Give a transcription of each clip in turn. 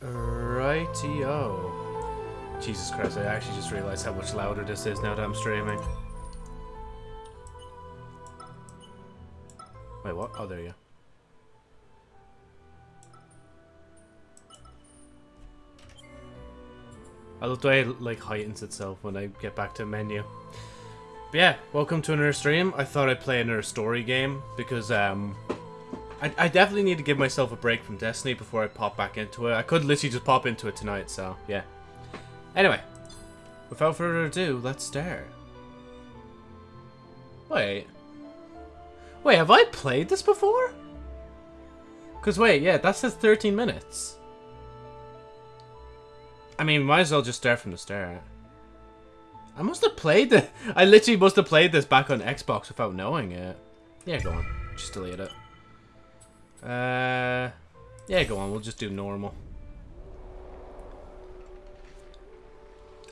Righty-o. Jesus Christ, I actually just realized how much louder this is now that I'm streaming. Wait, what? Oh, there you go. I love the way it like heightens itself when I get back to menu. But yeah, welcome to another stream. I thought I'd play another story game because um I, I definitely need to give myself a break from Destiny before I pop back into it. I could literally just pop into it tonight, so yeah. Anyway, without further ado, let's start. Wait. Wait, have I played this before? Because wait, yeah, that says 13 minutes. I mean, might as well just start from the start. I must have played it. I literally must have played this back on Xbox without knowing it. Yeah, go on. Just delete it. Uh, yeah, go on. We'll just do normal.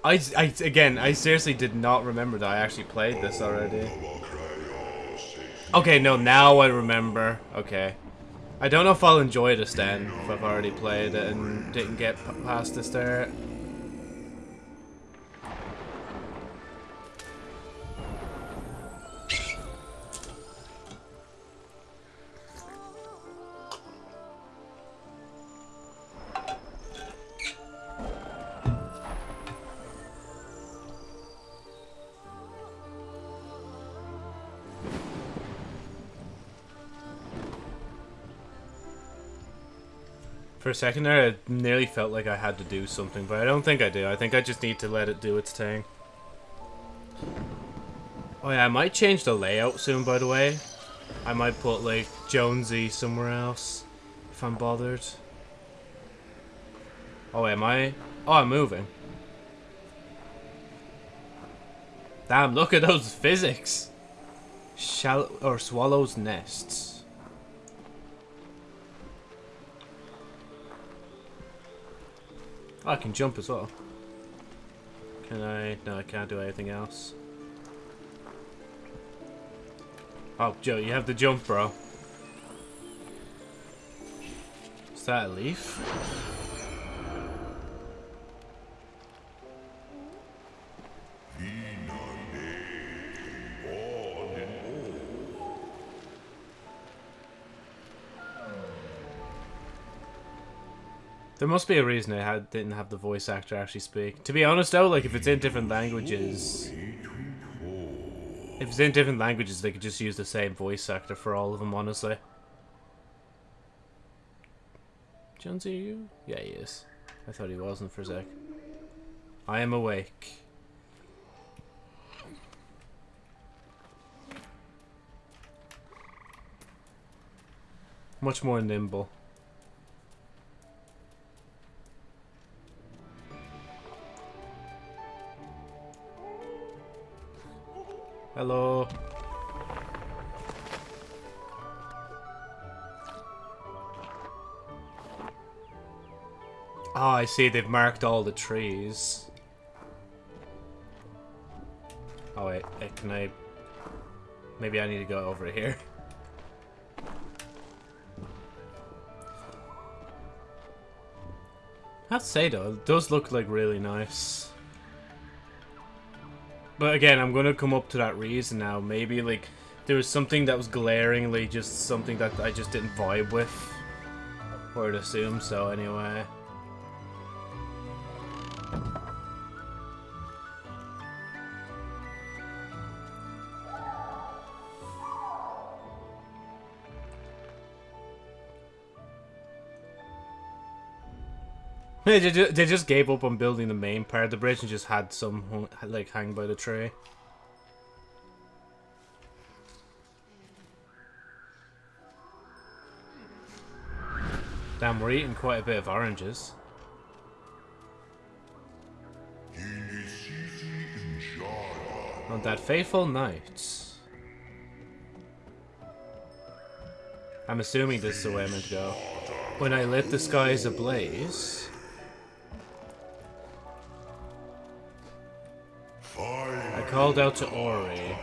I, I, again, I seriously did not remember that I actually played this already. Okay, no, now I remember. Okay. I don't know if I'll enjoy this then, if I've already played it and didn't get past the start. For a second there, it nearly felt like I had to do something, but I don't think I do. I think I just need to let it do its thing. Oh yeah, I might change the layout soon, by the way. I might put, like, Jonesy somewhere else, if I'm bothered. Oh, am I? Oh, I'm moving. Damn, look at those physics! Shall or swallows nests. I can jump as well. Can I? No, I can't do anything else. Oh, Joe, you have the jump, bro. Is that a leaf? There must be a reason I had, didn't have the voice actor actually speak. To be honest though, like if it's in different languages... If it's in different languages, they could just use the same voice actor for all of them, honestly. Jonesy, you? Yeah, he is. I thought he wasn't for a sec. I am awake. Much more nimble. Hello. Oh, I see. They've marked all the trees. Oh, wait. Uh, can I... Maybe I need to go over here. I have to say, though, it does look, like, really nice. But again, I'm gonna come up to that reason now. Maybe like there was something that was glaringly just something that I just didn't vibe with. Or I'd assume so anyway. They just, they just gave up on building the main part of the bridge and just had some like hang by the tree. Damn, we're eating quite a bit of oranges. On that fateful night. I'm assuming this is the way I'm meant to go. When I lit the skies ablaze. called out to Ori.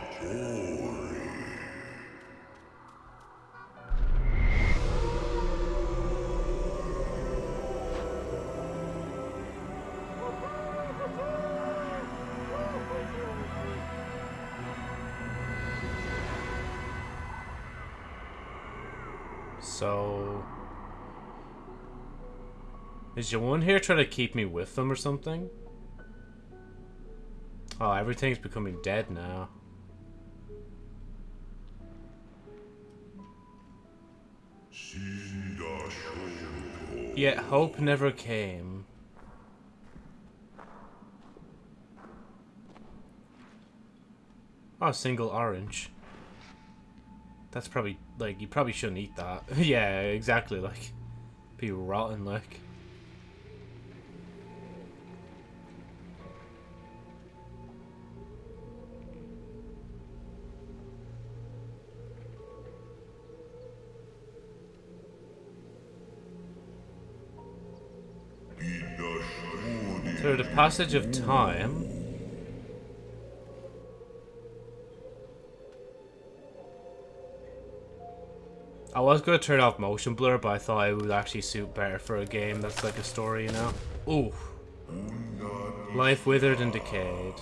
So... Is Jawan here trying to keep me with them or something? Oh, everything's becoming dead now. Yet hope never came. Oh, single orange. That's probably, like, you probably shouldn't eat that. yeah, exactly, like, be rotten, like. Passage of time, I was going to turn off motion blur, but I thought it would actually suit better for a game that's like a story, you know? Ooh. Life withered and decayed.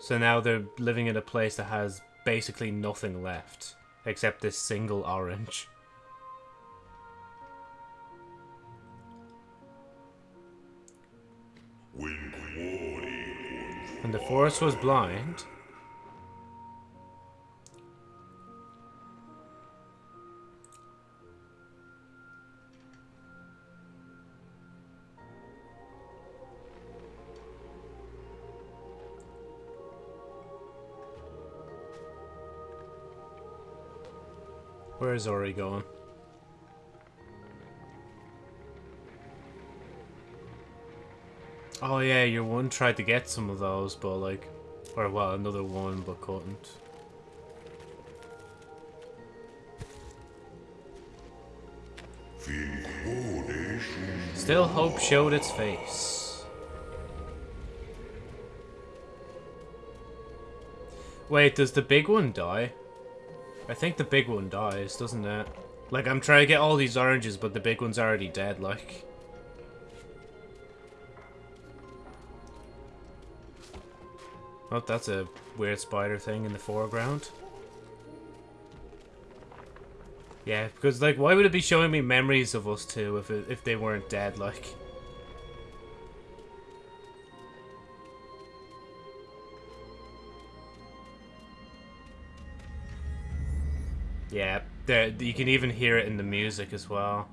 So now they're living in a place that has basically nothing left, except this single orange. And the forest was blind. Where is Ori going? Oh yeah, your one tried to get some of those, but like, or well, another one, but couldn't. Still hope showed its face. Wait, does the big one die? I think the big one dies, doesn't it? Like, I'm trying to get all these oranges, but the big one's already dead, like. Oh, that's a weird spider thing in the foreground. Yeah, because, like, why would it be showing me memories of us two if, it, if they weren't dead, like? Yeah, there, you can even hear it in the music as well.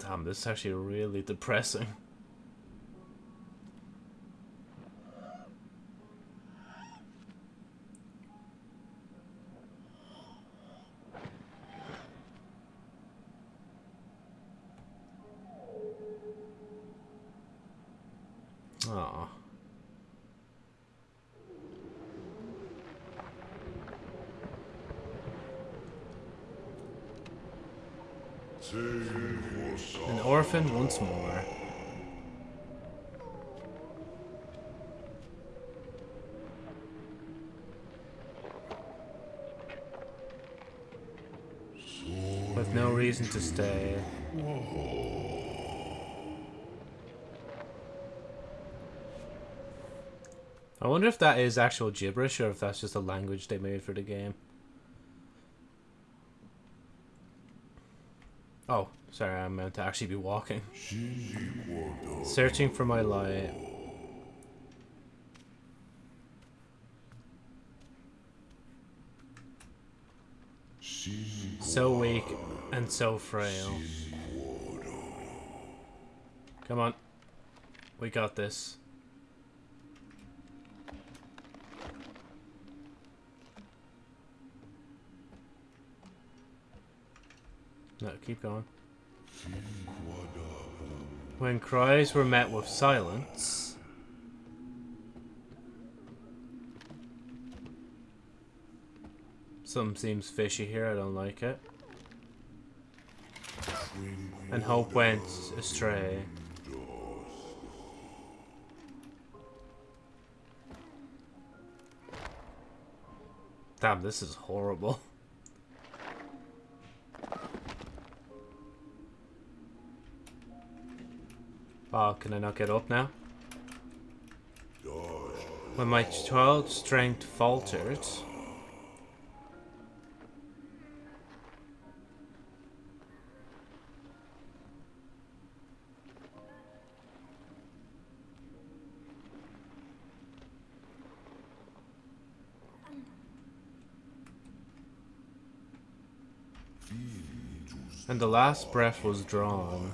Damn, this is actually really depressing. Once more. With no reason to stay. I wonder if that is actual gibberish or if that's just a language they made for the game. Oh, sorry, I meant to actually be walking. Searching for my light. So weak and so frail. Come on. We got this. No, keep going. When cries were met with silence... Something seems fishy here, I don't like it. And hope went astray. Damn, this is horrible. Oh, can I not get up now? When my child strength faltered... And the last breath was drawn.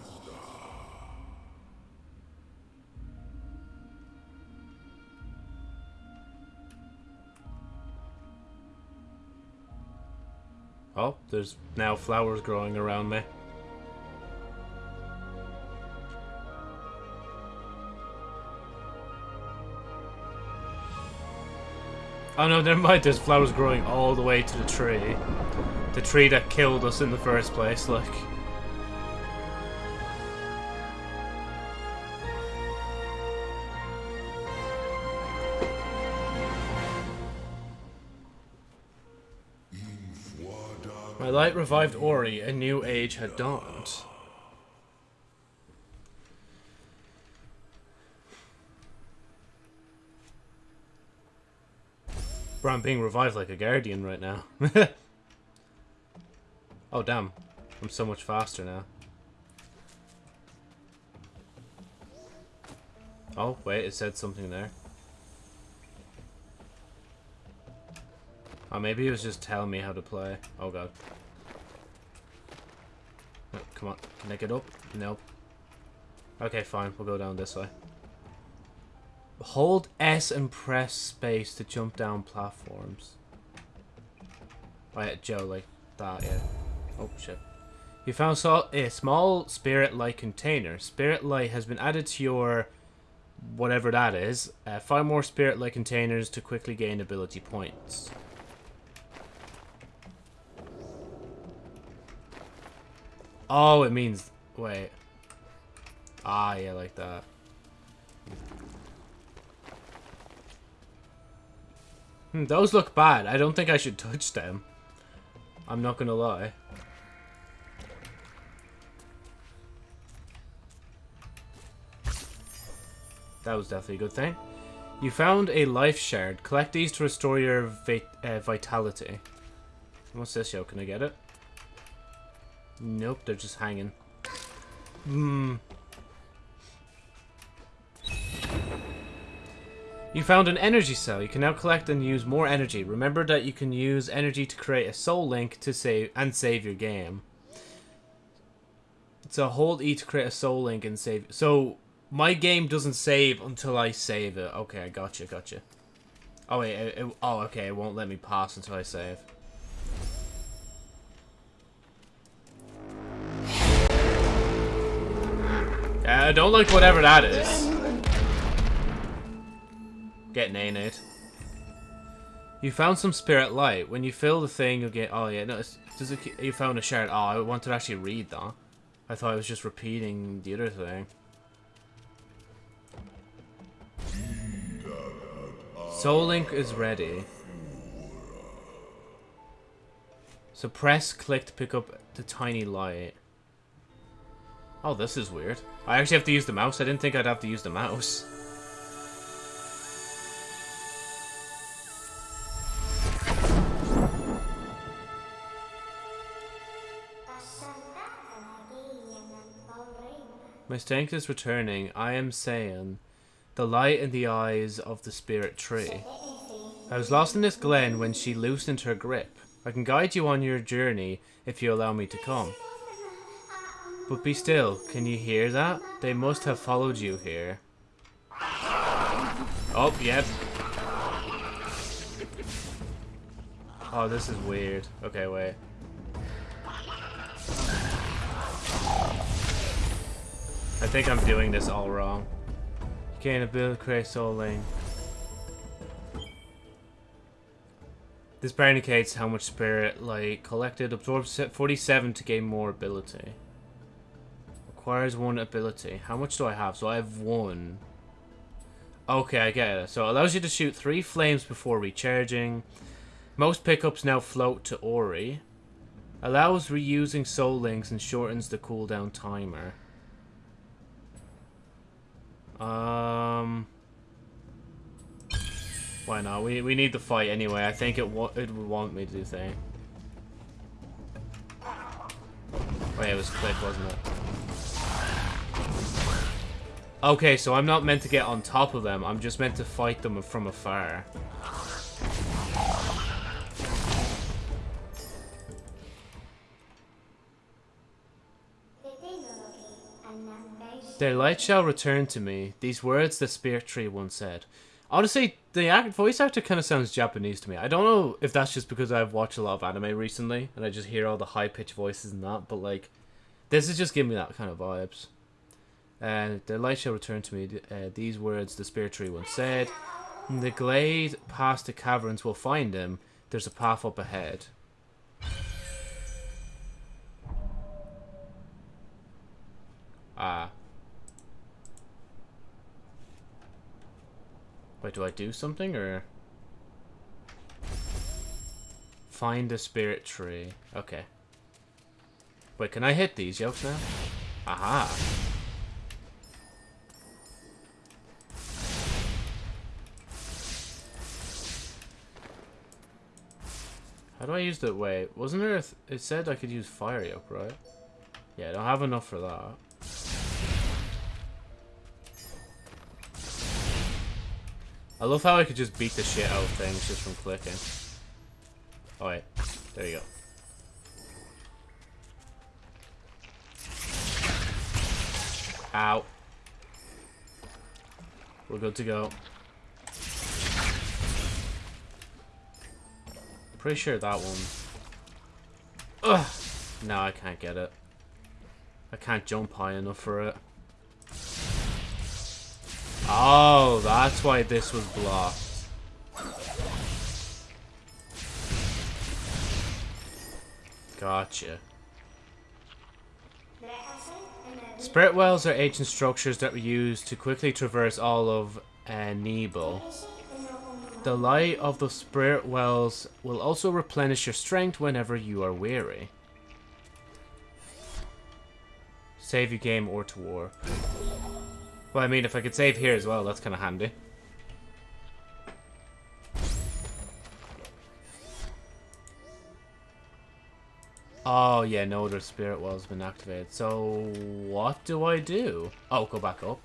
Oh, there's now flowers growing around me. Oh no, never mind, there's flowers growing all the way to the tree. The tree that killed us in the first place, like. My light revived Ori, a new age had dawned. Bro, I'm being revived like a guardian right now. oh, damn. I'm so much faster now. Oh, wait, it said something there. Oh, maybe it was just telling me how to play. Oh, God. Come on. Can I get up? Nope. Okay, fine. We'll go down this way. Hold S and press space to jump down platforms. Wait, Joe, like that, yeah. Oh, shit. You found a small spirit light container. Spirit light has been added to your whatever that is. Uh, five more spirit light containers to quickly gain ability points. Oh, it means... Wait. Ah, yeah, like that. Hmm, those look bad. I don't think I should touch them. I'm not gonna lie. That was definitely a good thing. You found a life shard. Collect these to restore your vit uh, vitality. What's this, yo? Can I get it? Nope, they're just hanging. Hmm. You found an energy cell. You can now collect and use more energy. Remember that you can use energy to create a soul link to save and save your game. So hold E to create a soul link and save. So my game doesn't save until I save it. Okay, I gotcha, gotcha. Oh wait, it, it, oh okay, it won't let me pass until I save. I don't like whatever that is. Get nade. You found some spirit light. When you fill the thing, you'll get. Oh yeah, no. Does it? You found a shard. Oh, I wanted to actually read that. I thought I was just repeating the other thing. Soul Link is ready. So press click to pick up the tiny light. Oh, this is weird. I actually have to use the mouse. I didn't think I'd have to use the mouse. My strength is returning. I am Sein, the light in the eyes of the spirit tree. I was lost in this glen when she loosened her grip. I can guide you on your journey if you allow me to come. But be still, can you hear that? They must have followed you here. Oh, yep. Oh, this is weird. Okay, wait. I think I'm doing this all wrong. Gain ability create soul lane. This bar indicates how much spirit light collected. Absorbs 47 to gain more ability. Requires one ability. How much do I have? So I have one. Okay, I get it. So it allows you to shoot three flames before recharging. Most pickups now float to Ori. Allows reusing soul links and shortens the cooldown timer. Um. Why not? We we need the fight anyway. I think it it would want me to do thing. Oh it was click, wasn't it? Okay, so I'm not meant to get on top of them. I'm just meant to fight them from afar. Their light shall return to me. These words the spirit tree once said. Honestly, the act voice actor kind of sounds Japanese to me. I don't know if that's just because I've watched a lot of anime recently and I just hear all the high pitched voices and that, but like, this is just giving me that kind of vibes. And the light shall return to me. Uh, these words the spirit tree once said. The glade past the caverns will find him. There's a path up ahead. Ah. Wait, do I do something or? Find the spirit tree. Okay. Wait, can I hit these yokes now? Aha. How do I use the wait? Wasn't there? it said I could use fire yoke, right? Yeah, I don't have enough for that. I love how I could just beat the shit out of things just from clicking. Oh wait, there you go. Ow. We're good to go. Pretty sure that one. Ugh! No, I can't get it. I can't jump high enough for it. Oh, that's why this was blocked. Gotcha. Spirit wells are ancient structures that were used to quickly traverse all of uh, Nibel. The light of the spirit wells will also replenish your strength whenever you are weary. Save your game or to war. Well, I mean, if I could save here as well, that's kind of handy. Oh, yeah, no, their spirit well's been activated. So, what do I do? Oh, go back up.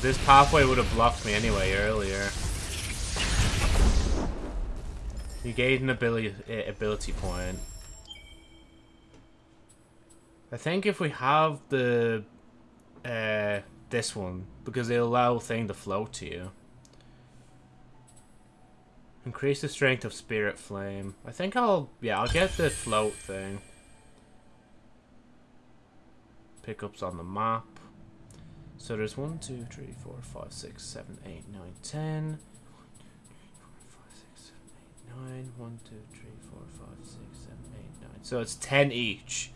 So this pathway would have blocked me anyway earlier. You gained an ability uh, ability point. I think if we have the uh, this one, because it'll allow thing to float to you. Increase the strength of spirit flame. I think I'll yeah I'll get the float thing. Pickups on the map. So there's 1, 2, 3, 4, 5, 6, 7, 8, 9, 10. 9, 1, 2, 3, 4, 5, 6, 7, 8, 9. So it's 10 each.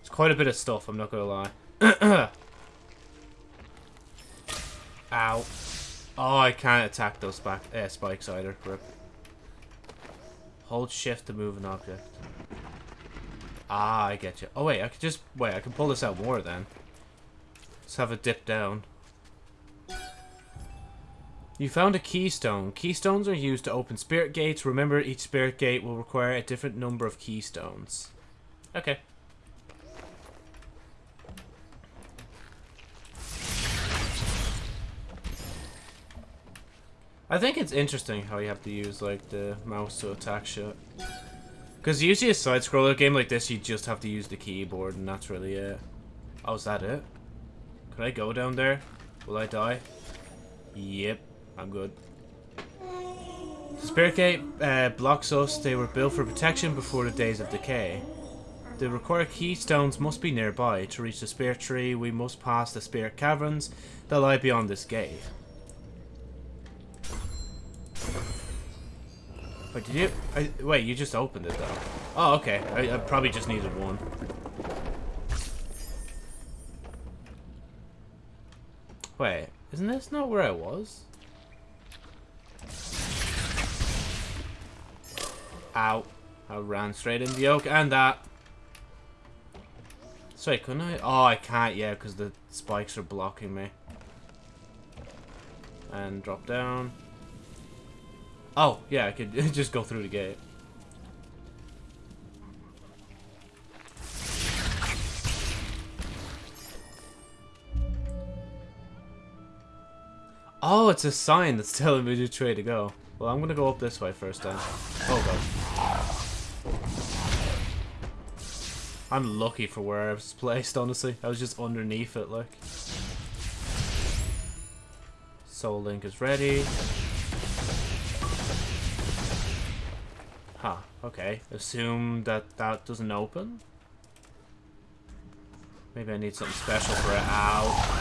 It's quite a bit of stuff, I'm not going to lie. Ow. Oh, I can't attack those back, uh, spikes either. Rip. Hold shift to move an object. Ah, I get you. Oh, wait, I could just... Wait, I can pull this out more then. Let's have a dip down. You found a keystone. Keystones are used to open spirit gates. Remember, each spirit gate will require a different number of keystones. Okay. I think it's interesting how you have to use, like, the mouse to attack shit. Because usually a side-scroller game like this, you just have to use the keyboard, and that's really it. Oh, is that it? Can I go down there? Will I die? Yep, I'm good. The Spirit Gate uh, blocks us. They were built for protection before the days of decay. The required keystones must be nearby. To reach the Spirit Tree, we must pass the Spirit Caverns that lie beyond this gate. Wait, did you... I, wait, you just opened it, though. Oh, okay. I, I probably just needed one. Wait, isn't this not where I was? Ow. I ran straight into the oak and that. Sorry, couldn't I? Oh, I can't, yeah, because the spikes are blocking me. And drop down. Oh, yeah, I could just go through the gate. Oh, it's a sign that's telling me which way to go. Well, I'm gonna go up this way first then. Oh god. I'm lucky for where I was placed, honestly. I was just underneath it, like. Soul Link is ready. Huh, okay. Assume that that doesn't open? Maybe I need something special for it. Ow.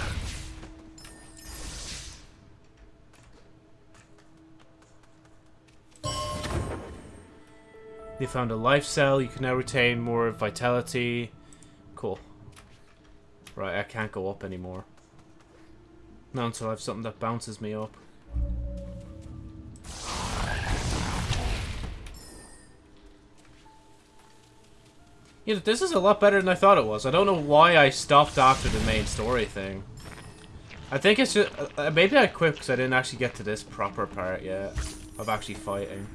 You found a life cell. You can now retain more vitality. Cool. Right, I can't go up anymore. Not until I have something that bounces me up. Know, this is a lot better than I thought it was. I don't know why I stopped after the main story thing. I think it's just... Uh, maybe I quit because I didn't actually get to this proper part yet. Of actually fighting.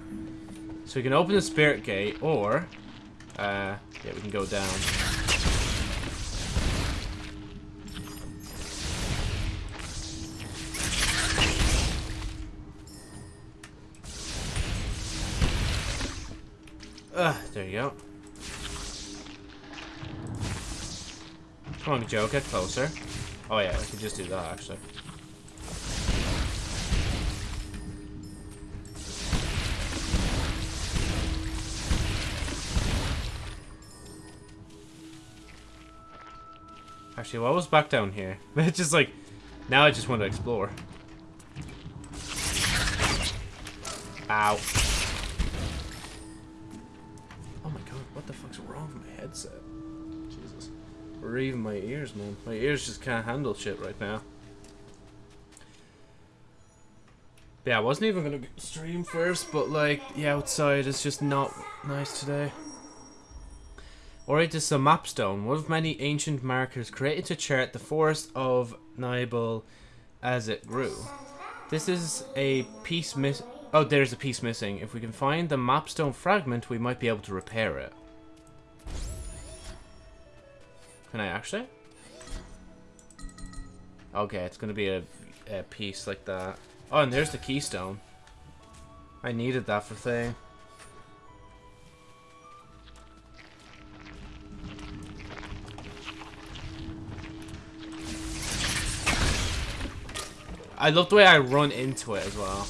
So we can open the spirit gate, or... Uh, yeah, we can go down. Ugh, there you go. Come on, Joe, get closer. Oh yeah, I can just do that, actually. Actually, what was back down here? But it's just like, now I just want to explore. Ow. Oh my god, what the fuck's wrong with my headset? Jesus. Or even my ears, man. My ears just can't handle shit right now. Yeah, I wasn't even gonna stream first, but like, the outside is just not nice today. Alright, it is is a mapstone, one of many ancient markers created to chart the forest of Nibel as it grew. This is a piece miss. Oh, there's a piece missing. If we can find the mapstone fragment, we might be able to repair it. Can I actually? Okay, it's gonna be a, a piece like that. Oh, and there's the keystone. I needed that for thing. I love the way I run into it as well.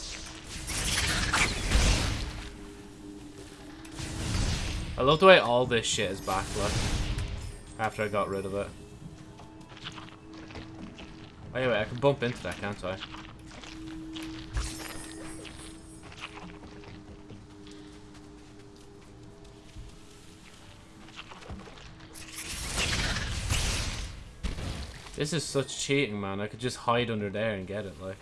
I love the way all this shit is back, look. After I got rid of it. Oh, wait, I can bump into that, can't I? This is such cheating, man. I could just hide under there and get it, like.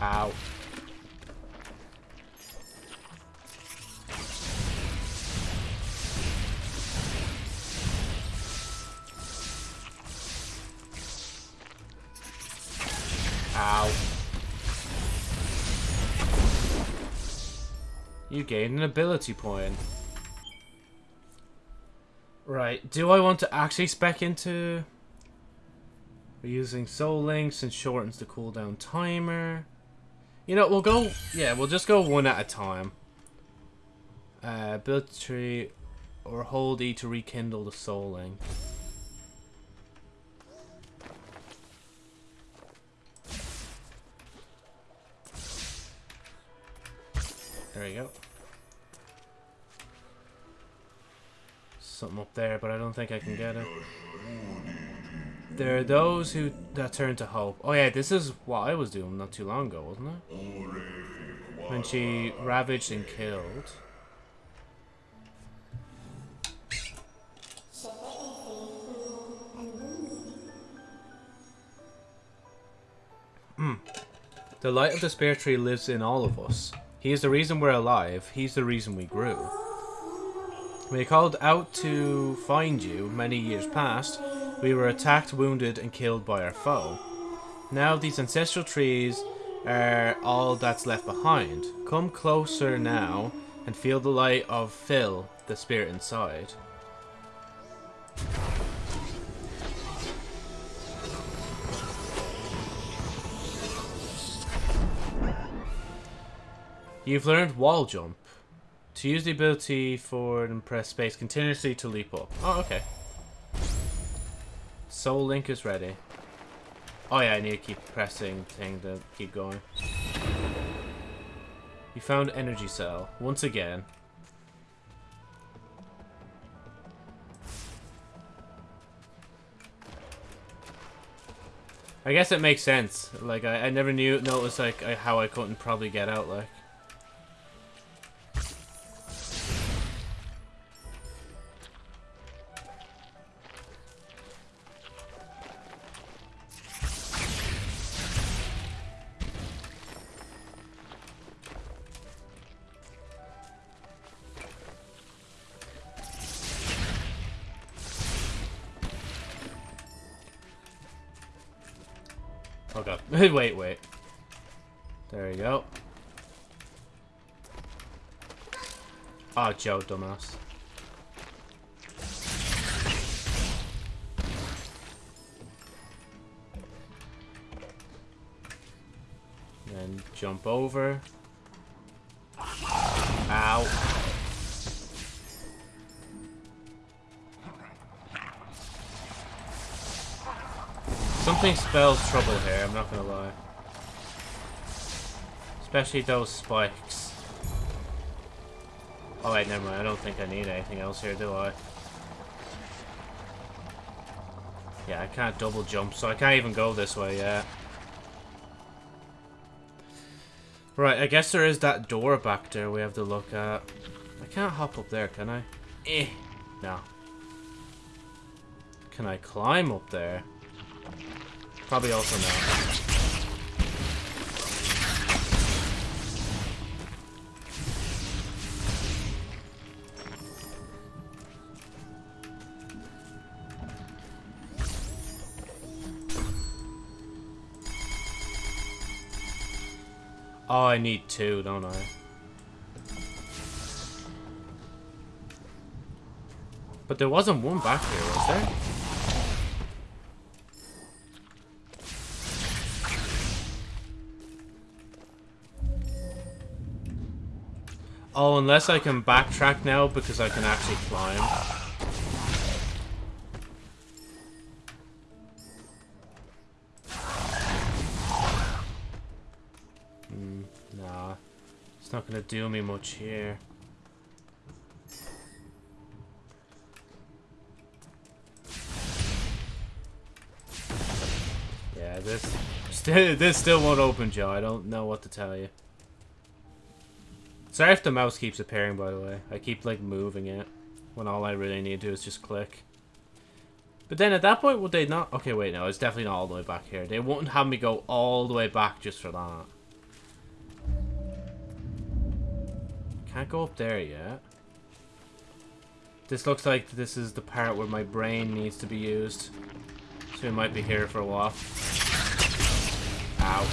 Ow. Ow. You gained an ability point. Right, do I want to actually spec into... We're using Soul Links and shortens the cooldown timer. You know, we'll go... Yeah, we'll just go one at a time. Uh, ability tree or hold E to rekindle the Soul Link. There you go. something up there, but I don't think I can get it. There are those who that turn to hope. Oh yeah, this is what I was doing not too long ago, wasn't it? When she ravaged and killed. Mm. The light of the spirit tree lives in all of us. He is the reason we're alive. He's the reason we grew. We called out to find you many years past. We were attacked, wounded, and killed by our foe. Now these ancestral trees are all that's left behind. Come closer now and feel the light of Phil, the spirit inside. You've learned wall jump. To use the ability for and press space continuously to leap up. Oh, okay. Soul Link is ready. Oh yeah, I need to keep pressing thing to keep going. You found energy cell. Once again. I guess it makes sense. Like, I, I never knew, noticed, like, I, how I couldn't probably get out, like. Oh god. wait, wait. There you go. Ah, oh, Joe, dumbass. Then jump over. Ow. Something spells trouble here, I'm not gonna lie. Especially those spikes. Oh wait, never mind. I don't think I need anything else here, do I? Yeah, I can't double jump, so I can't even go this way yet. Right, I guess there is that door back there we have to look at. I can't hop up there, can I? Eh. No. Can I climb up there? Probably also no. Oh, I need two, don't I? But there wasn't one back here, was there? Oh, unless I can backtrack now because I can actually climb. Hmm, nah. It's not gonna do me much here. Yeah, this still this still won't open, Joe. I don't know what to tell you. Sorry if the mouse keeps appearing, by the way. I keep, like, moving it when all I really need to do is just click. But then at that point, would they not... Okay, wait, no, it's definitely not all the way back here. They wouldn't have me go all the way back just for that. Can't go up there yet. This looks like this is the part where my brain needs to be used. So we might be here for a while. Ow.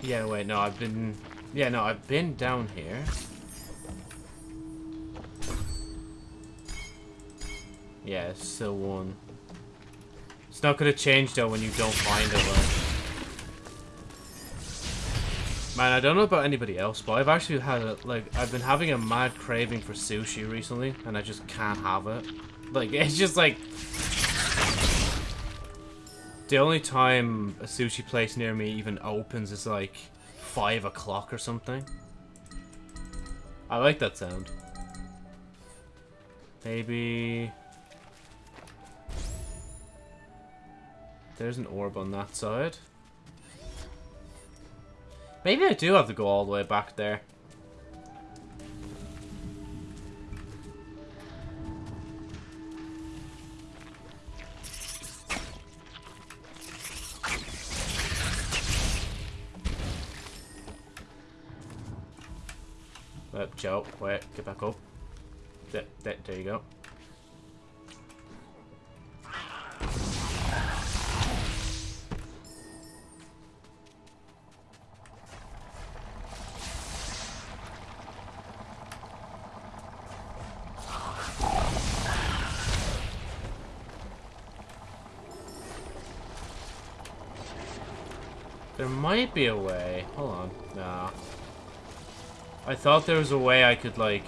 Yeah, wait, no, I've been yeah, no, I've been down here. Yeah, it's still one. It's not gonna change though when you don't find it though. Man, I don't know about anybody else, but I've actually had a, like I've been having a mad craving for sushi recently, and I just can't have it. Like it's just like the only time a sushi place near me even opens is like 5 o'clock or something. I like that sound. Maybe... There's an orb on that side. Maybe I do have to go all the way back there. Joe, wait, get back up. There, there, there you go. There might be a way. I thought there was a way I could, like,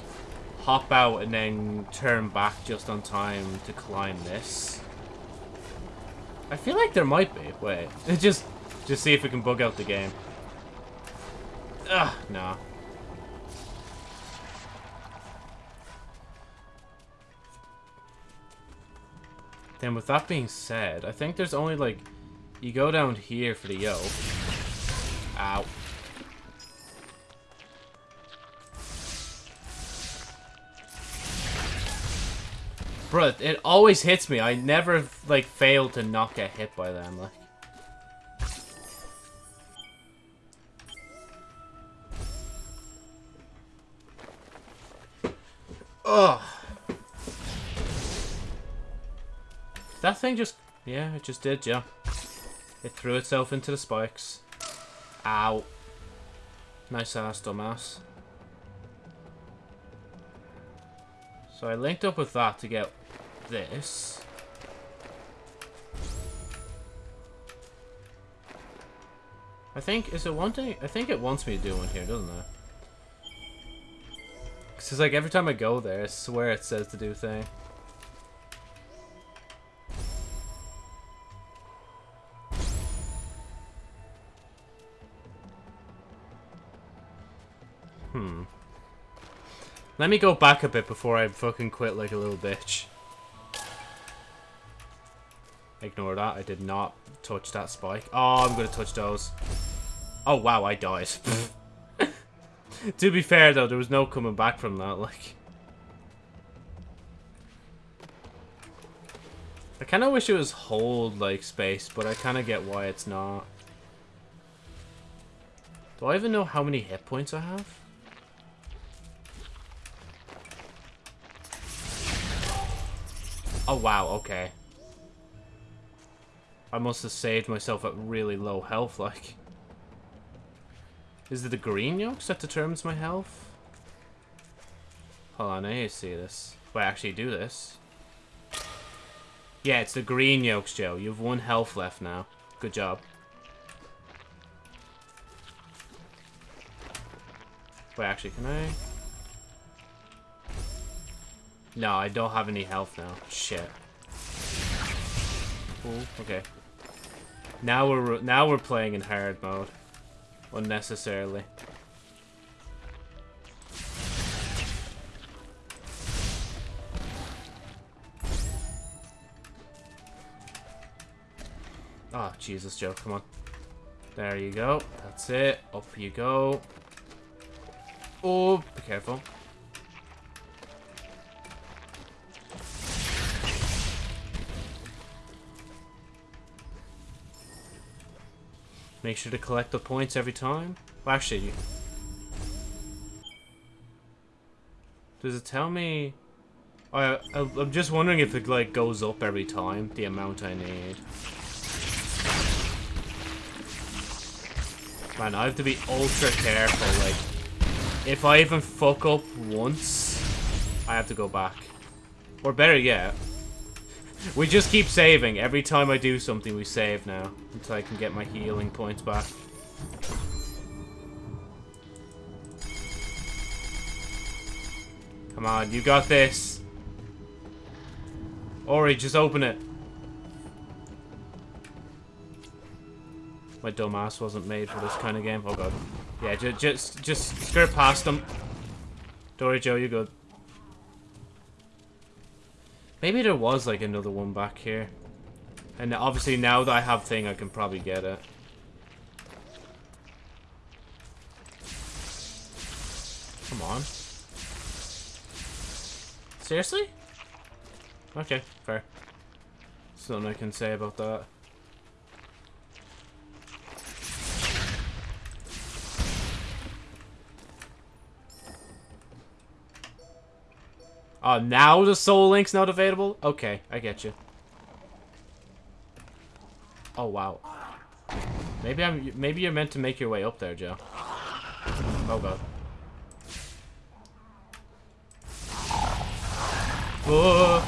hop out and then turn back just on time to climb this. I feel like there might be. Wait. just, just see if we can bug out the game. Ugh, nah. Then with that being said, I think there's only, like, you go down here for the yoke. Ow. Bro, it always hits me. I never, like, fail to not get hit by them, like. Ugh. That thing just... Yeah, it just did, yeah. It threw itself into the spikes. Ow. Nice ass, dumbass. So I linked up with that to get this. I think, is it wanting? I think it wants me to do one here, doesn't it? Because it's like every time I go there, I swear it says to do thing. Hmm. Let me go back a bit before I fucking quit like a little bitch. Ignore that. I did not touch that spike. Oh, I'm going to touch those. Oh, wow, I died. to be fair, though, there was no coming back from that, like... I kind of wish it was hold, like, space, but I kind of get why it's not. Do I even know how many hit points I have? Oh, wow, okay. I must have saved myself at really low health, like. Is it the green yokes that determines my health? Hold on, I need to see this. Wait, actually do this. Yeah, it's the green yokes, Joe. You have one health left now. Good job. Wait, actually, can I... No, I don't have any health now. Shit. Ooh, okay. Now we're now we're playing in hard mode, unnecessarily. Oh, Jesus, Joe, come on. There you go. That's it. Up you go. Oh, be careful. Make sure to collect the points every time. Well, actually, does it tell me? Oh, I, I'm just wondering if it like goes up every time the amount I need. Man, I have to be ultra careful. Like, if I even fuck up once, I have to go back. Or better yet, we just keep saving. Every time I do something, we save now. Until I can get my healing points back. Come on, you got this. Ori, just open it. My dumb ass wasn't made for this kind of game. Oh god. Yeah, just just just skirt past them. Dory Joe, you good. Maybe there was like another one back here. And obviously now that I have thing, I can probably get it. Come on. Seriously? Okay, fair. Something I can say about that. Oh, now the Soul Link's not available? Okay, I get you. Oh, wow. Maybe I'm. Maybe you're meant to make your way up there, Joe. Oh god. Whoa.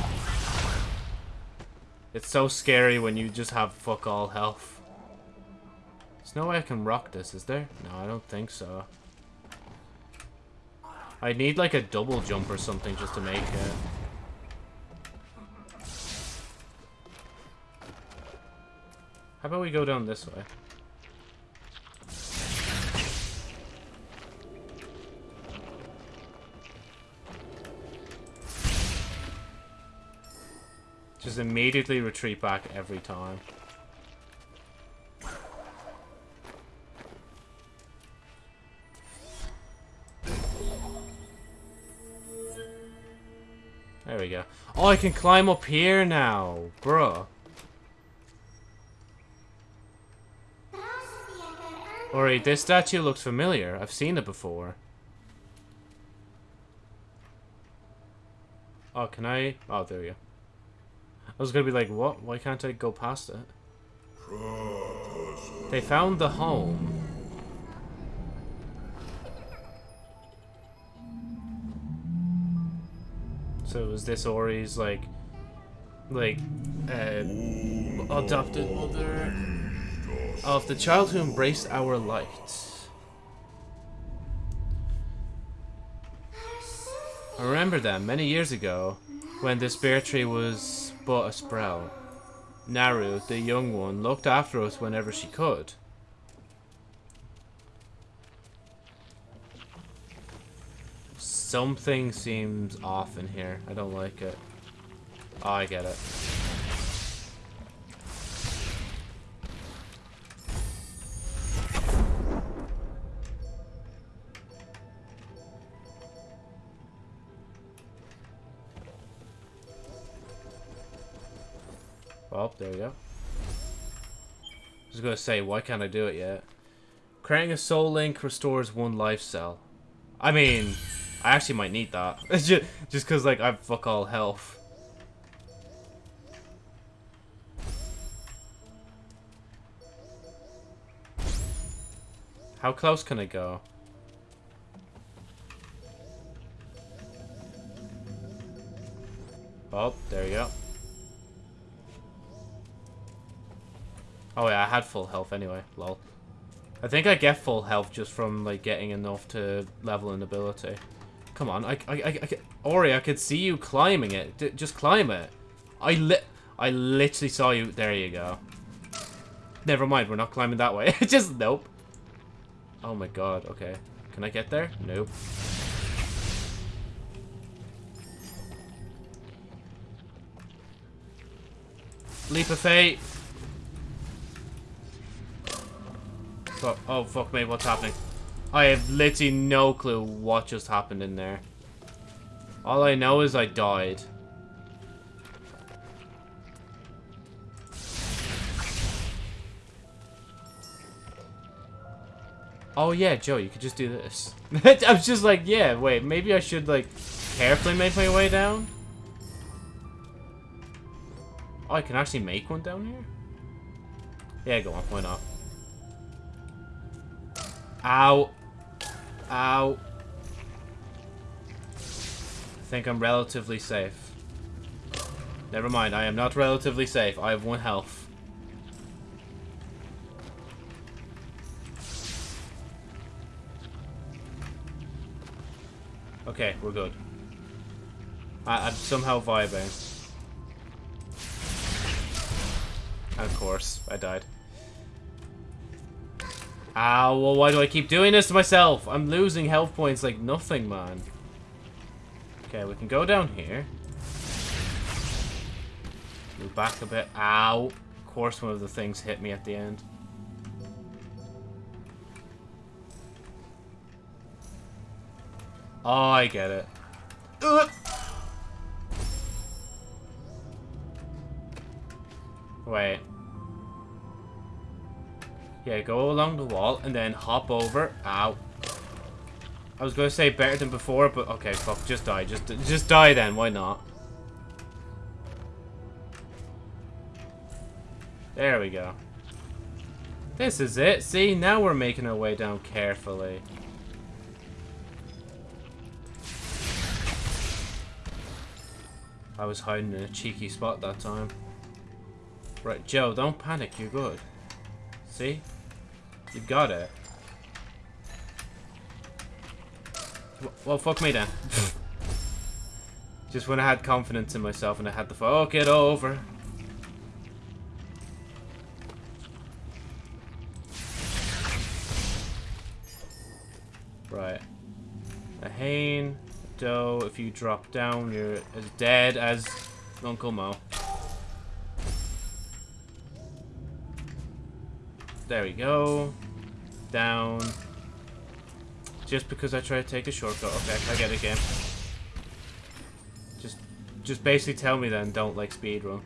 It's so scary when you just have fuck all health. There's no way I can rock this, is there? No, I don't think so. I need like a double jump or something just to make it. How about we go down this way? Just immediately retreat back every time. We go. Oh, I can climb up here now, bruh. Alright, this statue looks familiar. I've seen it before. Oh, can I? Oh, there we go. I was gonna be like, what? Why can't I go past it? They found the home. So it was this Ori's like, like, uh, adopted mother of the child who embraced our light? I remember them many years ago when this bare tree was but a sprout. Naru, the young one, looked after us whenever she could. Something seems off in here. I don't like it. Oh, I get it. Oh, there we go. I was gonna say, why can't I do it yet? Creating a soul link restores one life cell. I mean, I actually might need that. It's just because, like, I've fuck all health. How close can I go? Oh, there you go. Oh yeah, I had full health anyway. Lol. I think I get full health just from like getting enough to level an ability. Come on, I, I, I, I Ori, I could see you climbing it. D just climb it. I lit, I literally saw you. There you go. Never mind, we're not climbing that way. just nope. Oh my god. Okay, can I get there? Nope. Leap of fate. Oh, fuck me. What's happening? I have literally no clue what just happened in there. All I know is I died. Oh yeah, Joe, you could just do this. I was just like, yeah, wait, maybe I should like carefully make my way down? Oh, I can actually make one down here? Yeah, go on, why not? Ow. Ow. I think I'm relatively safe. Never mind, I am not relatively safe. I have one health. Okay, we're good. I, I'm somehow vibing. of course, I died. Ow, well, why do I keep doing this to myself? I'm losing health points like nothing, man. Okay, we can go down here. Move back a bit. Ow. Of course one of the things hit me at the end. Oh, I get it. Ugh. Wait. Yeah, go along the wall and then hop over. Ow. I was gonna say better than before, but okay, fuck, just die. Just, just die then. Why not? There we go. This is it. See, now we're making our way down carefully. I was hiding in a cheeky spot that time. Right, Joe, don't panic. You're good. See? You got it. Well, fuck me then. Just when I had confidence in myself and I had the fuck it over. Right. A Hane, Doe, if you drop down, you're as dead as Uncle Mo. There we go. Down. Just because I try to take a shortcut. Okay, I get it, game. Just, just basically tell me then, don't like speedrun.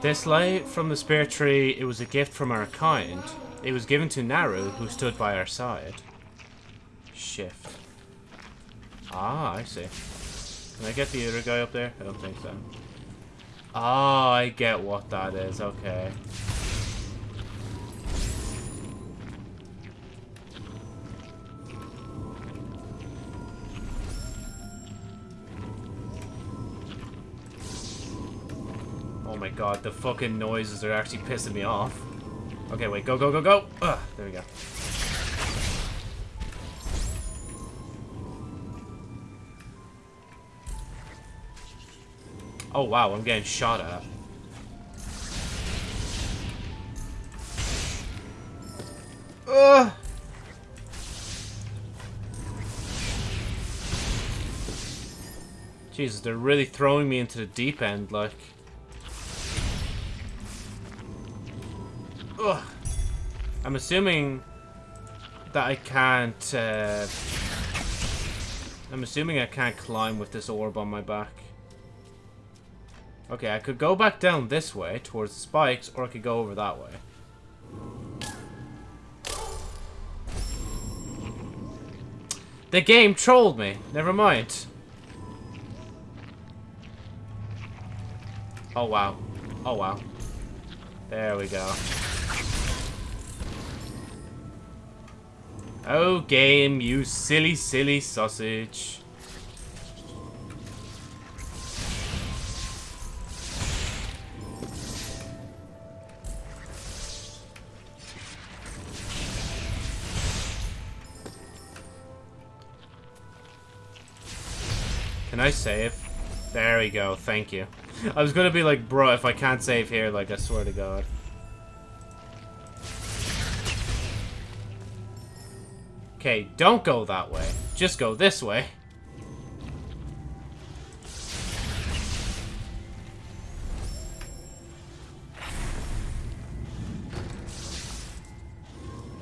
This light from the spirit tree, it was a gift from our kind. It was given to Naru, who stood by our side. Shift. Ah, I see. Can I get the other guy up there? I don't think so. Ah, I get what that is. Okay. Oh my god, the fucking noises are actually pissing me off. Okay, wait, go, go, go, go! Ugh, there we go. Oh wow, I'm getting shot at. Ugh! Jesus, they're really throwing me into the deep end, like. Ugh. I'm assuming that I can't, uh... I'm assuming I can't climb with this orb on my back. Okay, I could go back down this way towards the spikes, or I could go over that way. The game trolled me. Never mind. Oh, wow. Oh, wow. There we go. Oh, game, you silly, silly sausage. I save? There we go, thank you. I was gonna be like, bro, if I can't save here, like, I swear to God. Okay, don't go that way. Just go this way.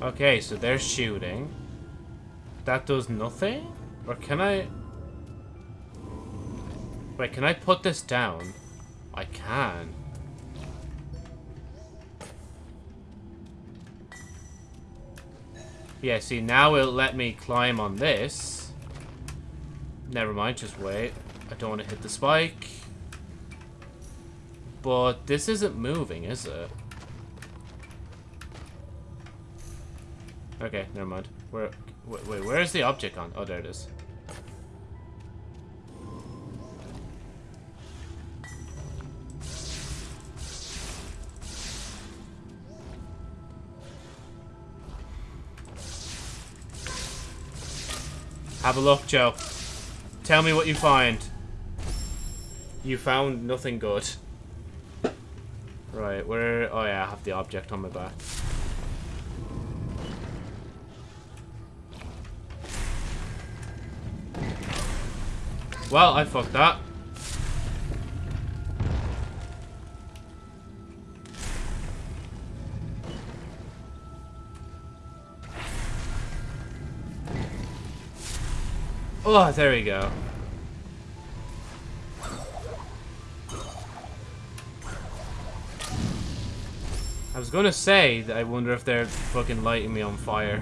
Okay, so they're shooting. That does nothing? Or can I... Wait, can I put this down? I can. Yeah, see, now it'll let me climb on this. Never mind, just wait. I don't want to hit the spike. But this isn't moving, is it? Okay, never mind. Where, wait, wait, where is the object on? Oh, there it is. Have a look, Joe. Tell me what you find. You found nothing good. Right, where... Oh yeah, I have the object on my back. Well, I fucked that. Oh, there we go. I was gonna say that I wonder if they're fucking lighting me on fire.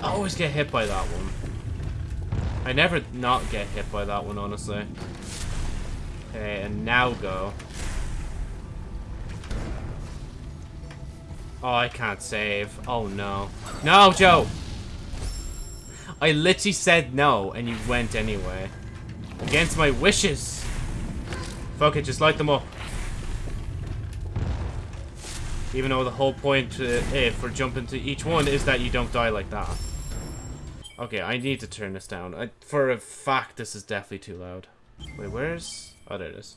I always get hit by that one. I never not get hit by that one, honestly. Okay, and now go. Oh, I can't save. Oh, no. No, Joe! I literally said no, and you went anyway. Against my wishes. Fuck it, just light them up. Even though the whole point uh, eh, for jumping to each one is that you don't die like that. Okay, I need to turn this down. I, for a fact, this is definitely too loud. Wait, where's... Oh, there it is.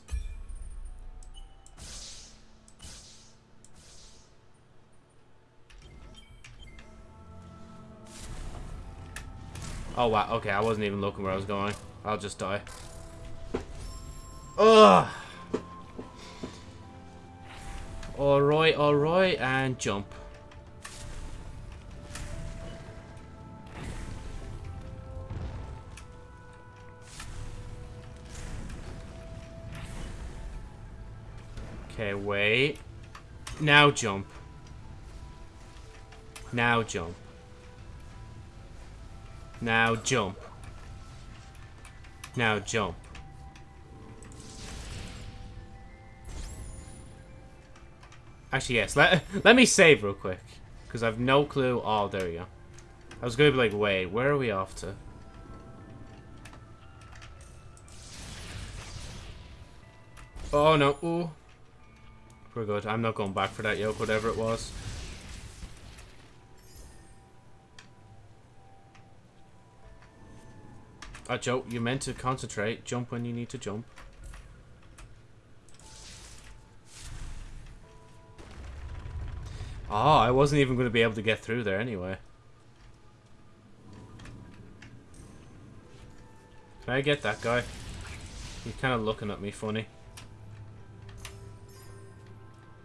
Oh, wow. Okay, I wasn't even looking where I was going. I'll just die. Ugh! Alright, alright, and jump. Okay, wait. Now jump. Now jump. Now jump. Now jump. Actually, yes. Let, let me save real quick. Because I've no clue. Oh, there we go. I was going to be like, wait, where are we off to? Oh, no. Ooh. We're good. I'm not going back for that yoke, whatever it was. Oh, Joe, you're meant to concentrate. Jump when you need to jump. Oh, I wasn't even going to be able to get through there anyway. Can I get that guy? He's kind of looking at me funny.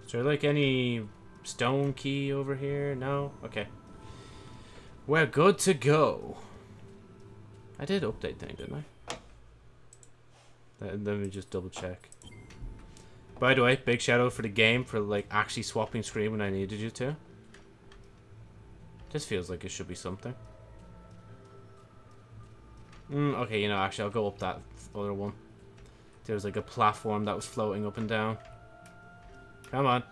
Is there like any stone key over here? No? Okay. We're good to go. I did update thing, didn't I? Let, let me just double check. By the way, big shout out for the game for like actually swapping screen when I needed you to. This feels like it should be something. Mm, okay, you know, actually I'll go up that other one. There's like a platform that was floating up and down. Come on.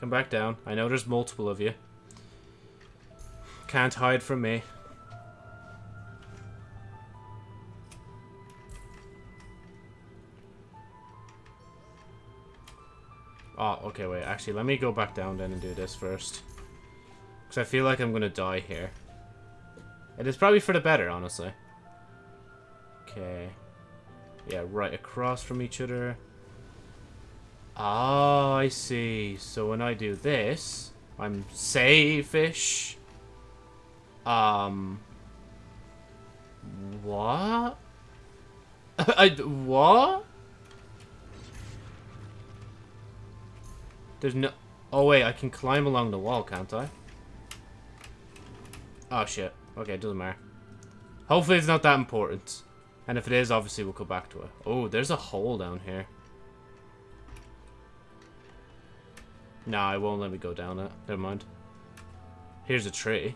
Come back down. I know there's multiple of you. Can't hide from me. Oh, okay, wait. Actually, let me go back down then and do this first. Because I feel like I'm going to die here. It is probably for the better, honestly. Okay. Yeah, right across from each other. Oh, I see. So when I do this, I'm safe-ish. Um... What? I... What? There's no... Oh, wait, I can climb along the wall, can't I? Oh, shit. Okay, it doesn't matter. Hopefully it's not that important. And if it is, obviously we'll go back to it. Oh, there's a hole down here. Nah, it won't let me go down it. Never mind. Here's a tree.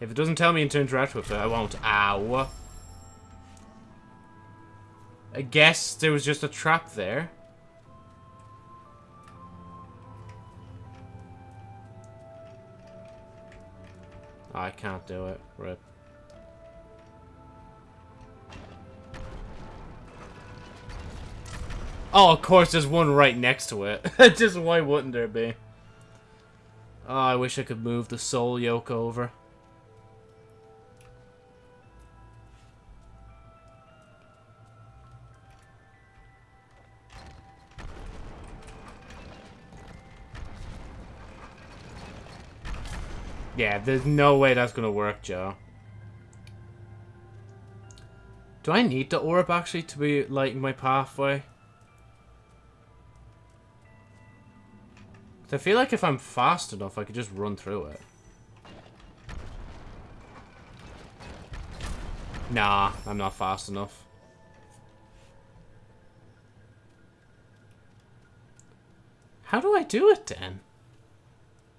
If it doesn't tell me to interact with it, I won't. Ow. I guess there was just a trap there. I can't do it. Rip. Oh, of course, there's one right next to it. Just why wouldn't there be? Oh, I wish I could move the soul yoke over. Yeah, there's no way that's going to work, Joe. Do I need the orb, actually, to be lighting my pathway? I feel like if I'm fast enough, I could just run through it. Nah, I'm not fast enough. How do I do it, then?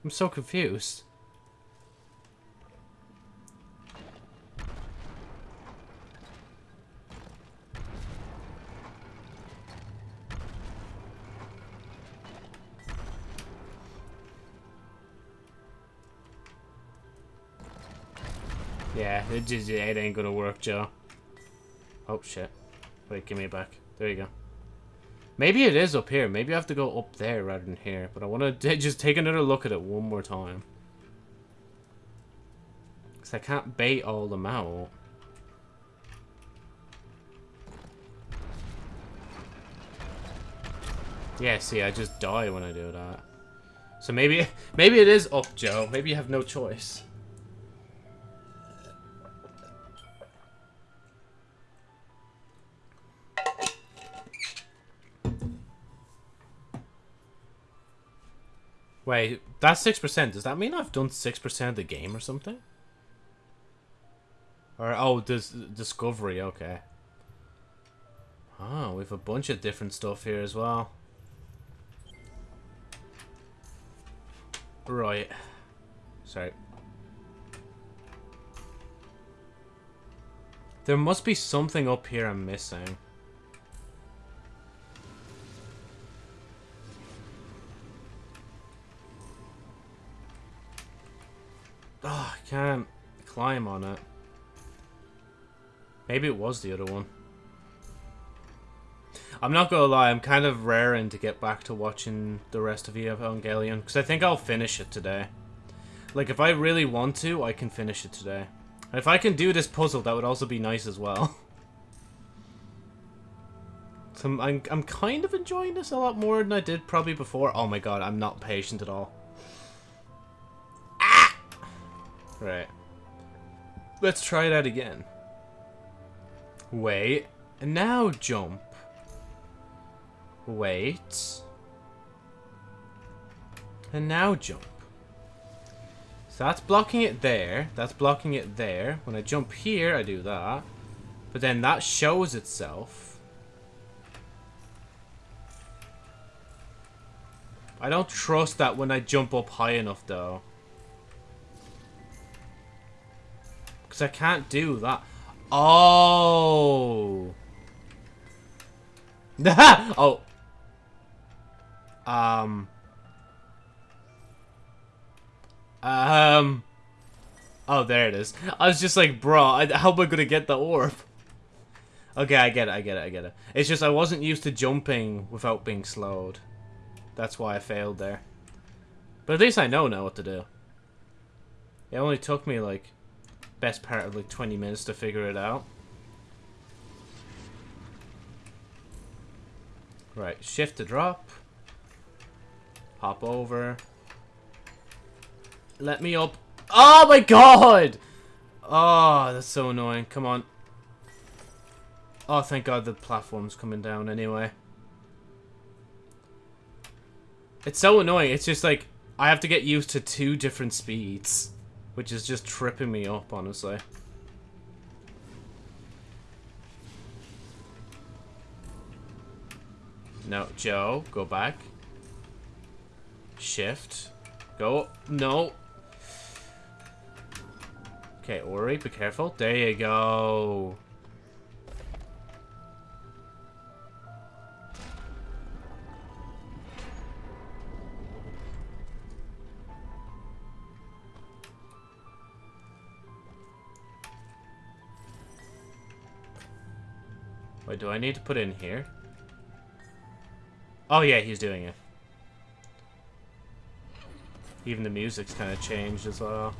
I'm so confused. Yeah, it it ain't gonna work, Joe. Oh shit. Wait, give me back. There you go. Maybe it is up here. Maybe I have to go up there rather than here. But I want to just take another look at it one more time. Because I can't bait all them out. Yeah, see, I just die when I do that. So maybe, maybe it is up, Joe. Maybe you have no choice. Wait, that's 6%. Does that mean I've done 6% of the game or something? Or, oh, this Discovery, okay. Oh, we have a bunch of different stuff here as well. Right. Sorry. There must be something up here I'm missing. Oh, I can't climb on it. Maybe it was the other one. I'm not gonna lie, I'm kind of raring to get back to watching the rest of Evangelion, because I think I'll finish it today. Like, if I really want to, I can finish it today. And if I can do this puzzle, that would also be nice as well. so I'm, I'm, I'm kind of enjoying this a lot more than I did probably before. Oh my god, I'm not patient at all. Right. Let's try that again. Wait. And now jump. Wait. And now jump. So that's blocking it there. That's blocking it there. When I jump here, I do that. But then that shows itself. I don't trust that when I jump up high enough, though. Because I can't do that. Oh. oh. Um. Um. Oh, there it is. I was just like, bro, how am I gonna get the orb? Okay, I get it, I get it, I get it. It's just I wasn't used to jumping without being slowed. That's why I failed there. But at least I know now what to do. It only took me like best part of like 20 minutes to figure it out. Right, shift to drop. Hop over. Let me up. Oh my god! Oh, that's so annoying. Come on. Oh, thank god the platform's coming down anyway. It's so annoying. It's just like, I have to get used to two different speeds. Which is just tripping me up, honestly. No, Joe, go back. Shift. Go. No. Okay, Ori, be careful. There you go. Wait, do I need to put in here? Oh yeah, he's doing it. Even the music's kind of changed as well.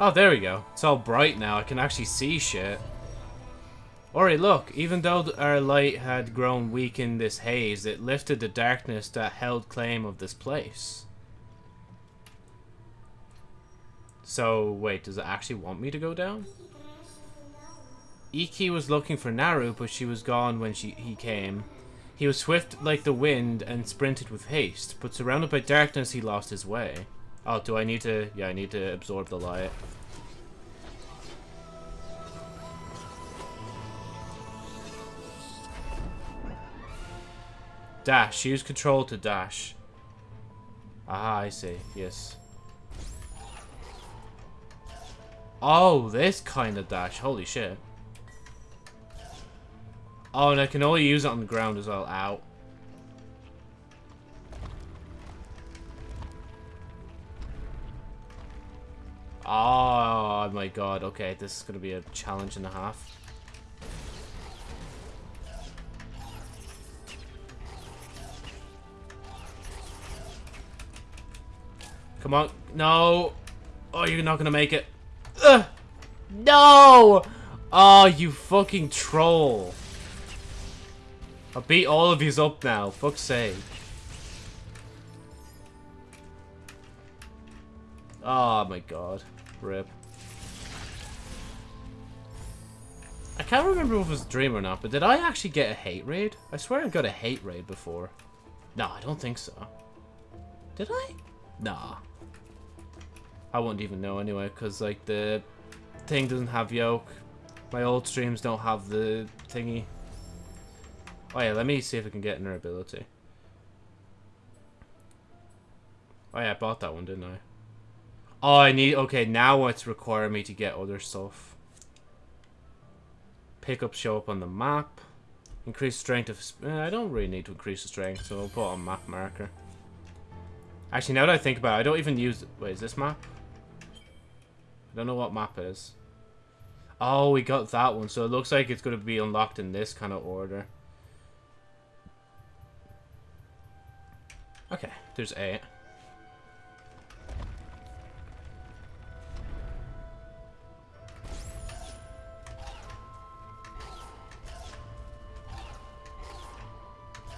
Oh, there we go. It's all bright now. I can actually see shit. Ori, look, even though our light had grown weak in this haze, it lifted the darkness that held claim of this place. So, wait, does it actually want me to go down? Iki was looking for Naru, but she was gone when she he came. He was swift like the wind and sprinted with haste, but surrounded by darkness he lost his way. Oh, do I need to... Yeah, I need to absorb the light. Dash. Use control to dash. Ah, I see. Yes. Oh, this kind of dash. Holy shit. Oh, and I can only use it on the ground as well. Out. Oh my god. Okay, this is going to be a challenge and a half. Come on. No. Oh, you're not to make it. Ugh. No! Oh, you fucking troll. I beat all of yous up now. Fuck's sake. Oh my god. Rip. I can't remember if it was dream or not, but did I actually get a hate raid? I swear I got a hate raid before. No, I don't think so. Did I? Nah. I wouldn't even know anyway, because like the thing doesn't have yoke. My old streams don't have the thingy. Oh yeah, let me see if I can get an ability. Oh yeah, I bought that one, didn't I? Oh, I need... Okay, now it's requiring me to get other stuff. Pickups show up on the map. Increase strength of... Eh, I don't really need to increase the strength, so I'll put on map marker. Actually, now that I think about it, I don't even use... Wait, is this map? I don't know what map is. Oh, we got that one. So it looks like it's going to be unlocked in this kind of order. Okay, there's eight.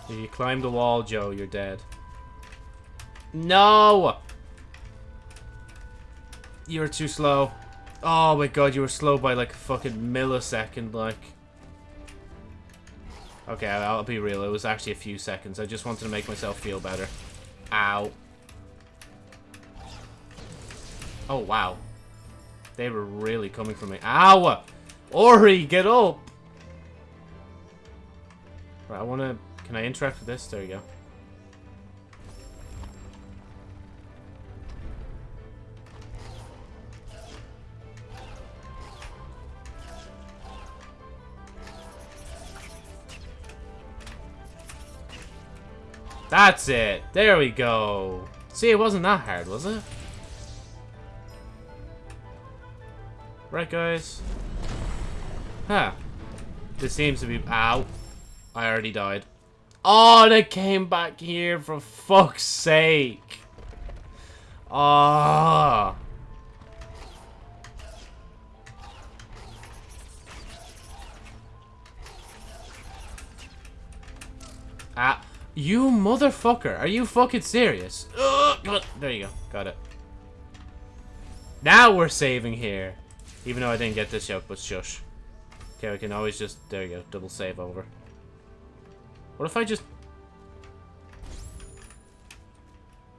You climb the wall, Joe, you're dead. No! You were too slow. Oh my god, you were slow by like a fucking millisecond, like. Okay, I'll be real. It was actually a few seconds. I just wanted to make myself feel better. Ow. Oh, wow. They were really coming for me. Ow! Ori, get up! Right, I want to... Can I interact with this? There you go. That's it. There we go. See, it wasn't that hard, was it? Right, guys. Huh. This seems to be... Ow. I already died. Oh, they came back here for fuck's sake. Ah. Oh. Ah. You motherfucker. Are you fucking serious? Ugh, there you go. Got it. Now we're saving here. Even though I didn't get this yet, but shush. Okay, we can always just... There you go. Double save over. What if I just...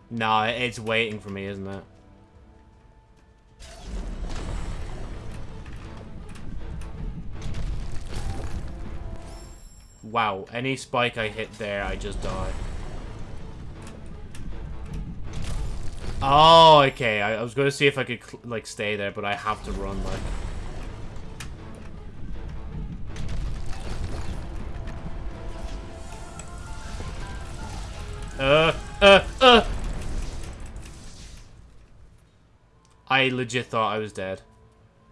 Nah, it's waiting for me, isn't it? Wow, any spike I hit there, I just die. Oh, okay. I, I was going to see if I could, like, stay there, but I have to run, like... Uh, uh, uh! I legit thought I was dead.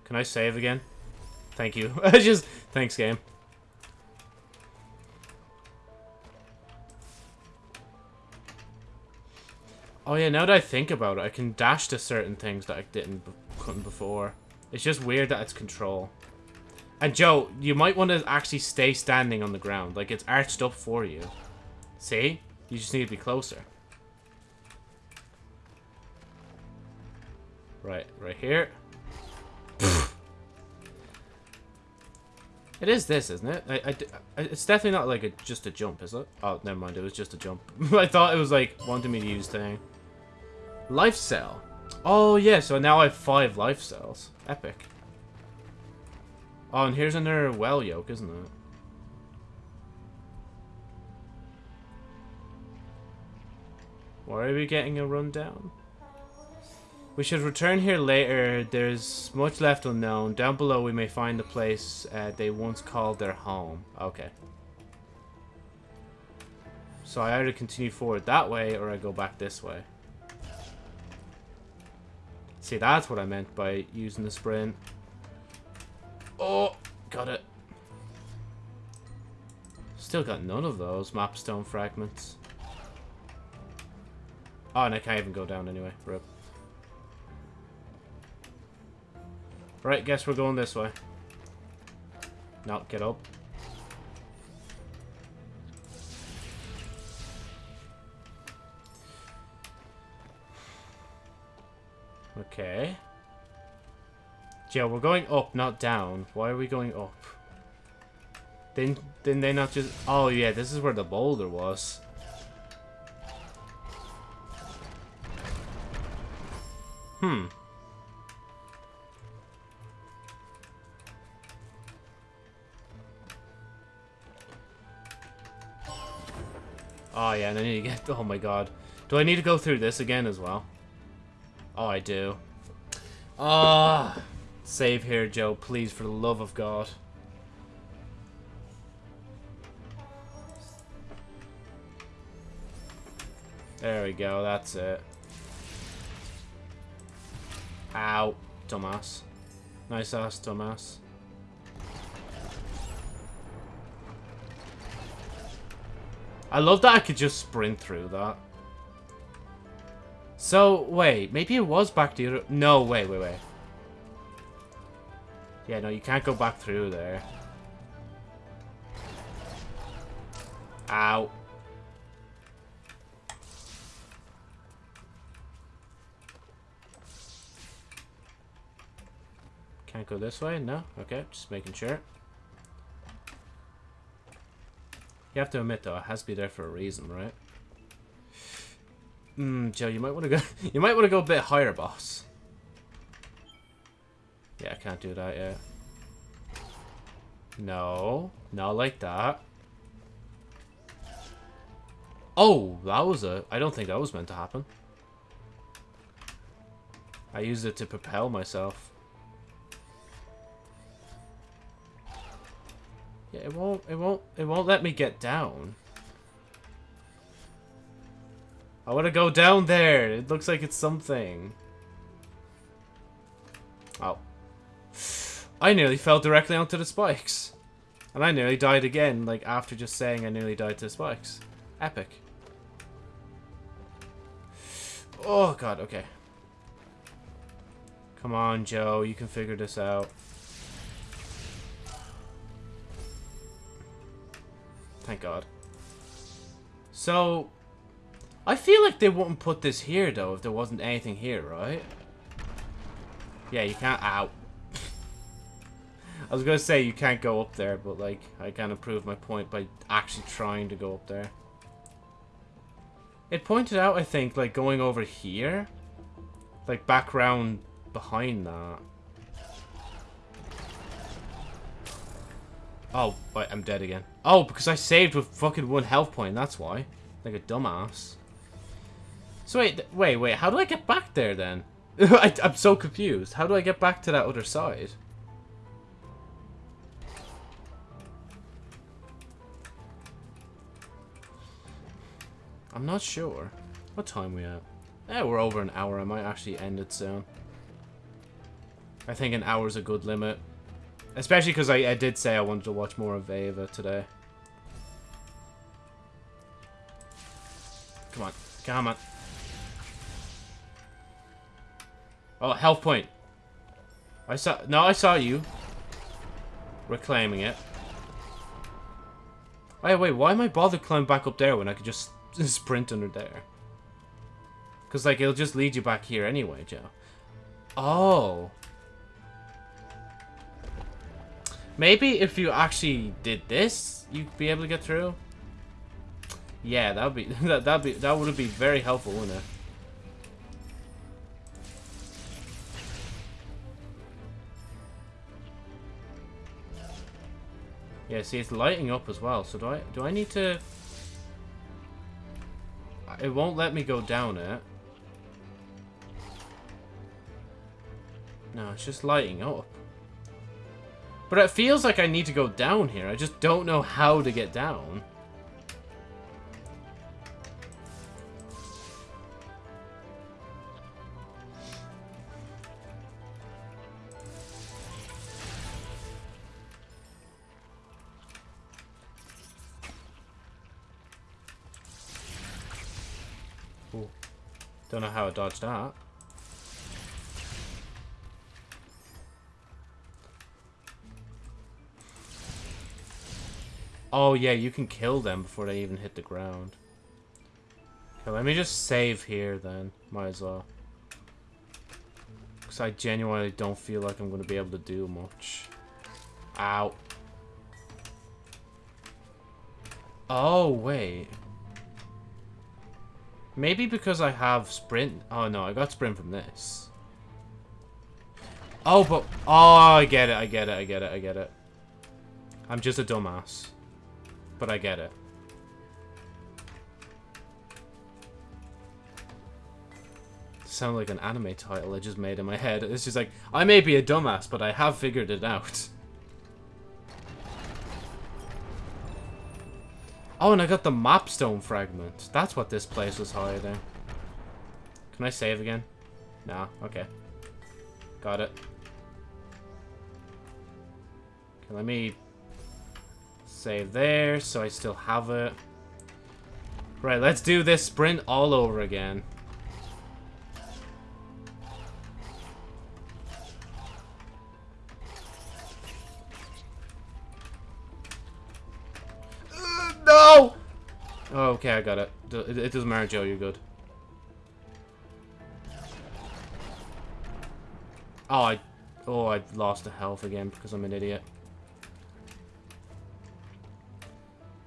Can I save again? Thank you. Just... Thanks, game. Oh yeah, now that I think about it, I can dash to certain things that I didn't couldn't before. It's just weird that it's control. And Joe, you might want to actually stay standing on the ground. Like, it's arched up for you. See? You just need to be closer. Right, right here. it is this, isn't it? I, I, it's definitely not like a, just a jump, is it? Oh, never mind, it was just a jump. I thought it was like wanting me to use thing. Life cell. Oh, yeah, so now I have five life cells. Epic. Oh, and here's another well yolk, isn't it? Why are we getting a rundown? We should return here later. There's much left unknown. Down below we may find the place uh, they once called their home. Okay. So I either continue forward that way or I go back this way. See, that's what I meant by using the sprint. Oh, got it. Still got none of those mapstone fragments. Oh, and I can't even go down anyway. Rip. Right, guess we're going this way. No, get up. Okay. Yeah, we're going up, not down. Why are we going up? Didn't, didn't they not just... Oh, yeah, this is where the boulder was. Hmm. Oh, yeah, and I need to get... Oh, my God. Do I need to go through this again as well? Oh, I do. Ah, oh, Save here, Joe, please, for the love of God. There we go, that's it. Ow, Thomas. Nice ass, Thomas. I love that I could just sprint through that. So, wait, maybe it was back to the No, wait, wait, wait. Yeah, no, you can't go back through there. Ow. Can't go this way? No? Okay, just making sure. You have to admit, though, it has to be there for a reason, right? Hmm, Joe, you might want to go. You might want to go a bit higher, boss. Yeah, I can't do that yet. No, not like that. Oh, that was a. I don't think that was meant to happen. I used it to propel myself. Yeah, it won't. It won't. It won't let me get down. I want to go down there. It looks like it's something. Oh. I nearly fell directly onto the spikes. And I nearly died again, like, after just saying I nearly died to the spikes. Epic. Oh, God, okay. Come on, Joe. You can figure this out. Thank God. So, I feel like they wouldn't put this here, though, if there wasn't anything here, right? Yeah, you can't... Ow. I was gonna say you can't go up there, but, like, I kind of proved my point by actually trying to go up there. It pointed out, I think, like, going over here. Like, background behind that. Oh, wait, I'm dead again. Oh, because I saved with fucking one health point, that's why. Like a dumbass. So wait, wait, wait. How do I get back there then? I, I'm so confused. How do I get back to that other side? I'm not sure. What time we at? Yeah, we're over an hour. I might actually end it soon. I think an hour is a good limit. Especially because I, I did say I wanted to watch more of Ava today. Come on. Come on. Oh, health point. I saw... No, I saw you. Reclaiming it. Wait, wait, why am I bothered climbing back up there when I could just sprint under there? Because, like, it'll just lead you back here anyway, Joe. Oh. Maybe if you actually did this, you'd be able to get through. Yeah, that would be that that'd be that would be very helpful, wouldn't it? Yeah, see, it's lighting up as well. So do I do I need to... It won't let me go down it. No, it's just lighting up. But it feels like I need to go down here. I just don't know how to get down. Don't know how I dodged that. Oh, yeah, you can kill them before they even hit the ground. Okay, let me just save here then. Might as well. Because I genuinely don't feel like I'm going to be able to do much. Ow. Oh, wait. Maybe because I have sprint. Oh, no, I got sprint from this. Oh, but... Oh, I get it, I get it, I get it, I get it. I'm just a dumbass but I get it. Sound like an anime title I just made in my head. It's just like, I may be a dumbass, but I have figured it out. Oh, and I got the mapstone fragment. That's what this place was hiding. Can I save again? Nah, okay. Got it. Okay, let me Save there, so I still have it. Right, let's do this sprint all over again. Okay, I got it. It doesn't matter, Joe, you're good. Oh, I... Oh, I lost a health again because I'm an idiot.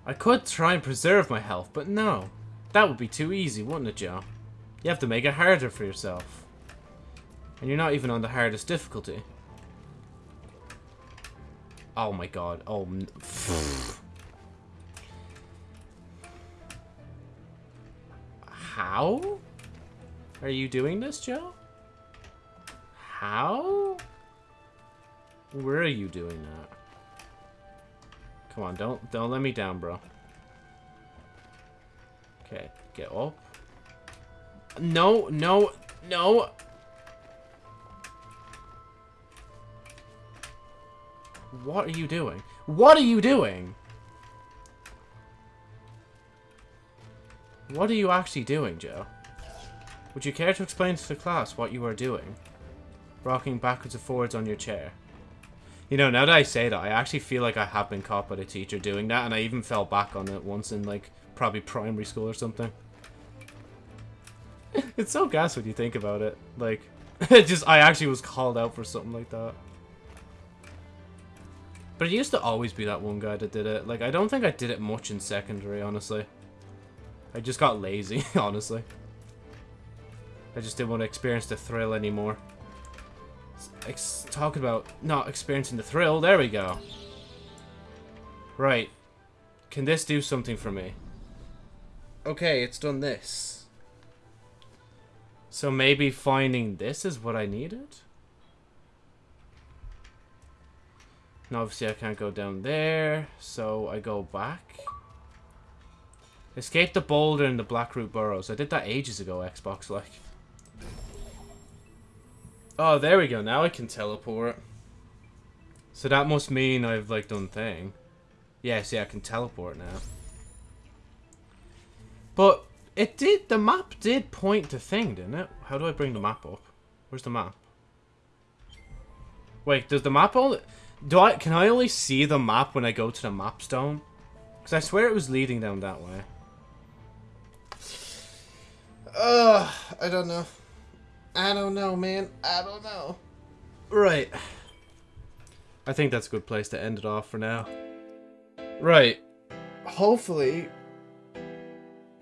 I could try and preserve my health, but no. That would be too easy, wouldn't it, Joe? You have to make it harder for yourself. And you're not even on the hardest difficulty. Oh my god. Oh. How? Are you doing this, Joe? How? Where are you doing that? Come on, don't don't let me down, bro. Okay, get up. No, no, no. What are you doing? What are you doing? What are you actually doing, Joe? Would you care to explain to the class what you are doing? Rocking backwards and forwards on your chair. You know, now that I say that, I actually feel like I have been caught by the teacher doing that, and I even fell back on it once in, like, probably primary school or something. it's so gas when you think about it. Like, just, I actually was called out for something like that. But it used to always be that one guy that did it. Like, I don't think I did it much in secondary, honestly. I just got lazy, honestly. I just didn't want to experience the thrill anymore talk about not experiencing the thrill. There we go. Right. Can this do something for me? Okay, it's done this. So maybe finding this is what I needed? Now obviously I can't go down there, so I go back. Escape the boulder in the Blackroot Burrows. I did that ages ago, Xbox, like. Oh, there we go. Now I can teleport. So that must mean I've, like, done thing. Yeah, see, I can teleport now. But it did, the map did point to thing, didn't it? How do I bring the map up? Where's the map? Wait, does the map only... Do I, can I only see the map when I go to the map stone? Because I swear it was leading down that way. Ugh, I don't know. I don't know, man. I don't know. Right. I think that's a good place to end it off for now. Right. Hopefully...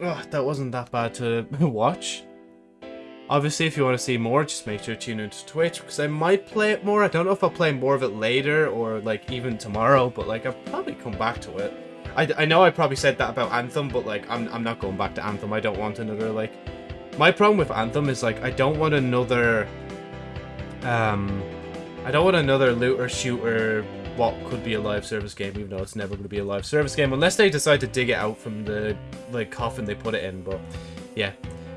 Ugh, that wasn't that bad to watch. Obviously, if you want to see more, just make sure to tune into Twitch, because I might play it more. I don't know if I'll play more of it later, or, like, even tomorrow, but, like, I'll probably come back to it. I, I know I probably said that about Anthem, but, like, I'm, I'm not going back to Anthem. I don't want another, like... My problem with Anthem is, like, I don't want another... Um... I don't want another looter shooter what could be a live service game, even though it's never going to be a live service game, unless they decide to dig it out from the like coffin they put it in. But yeah.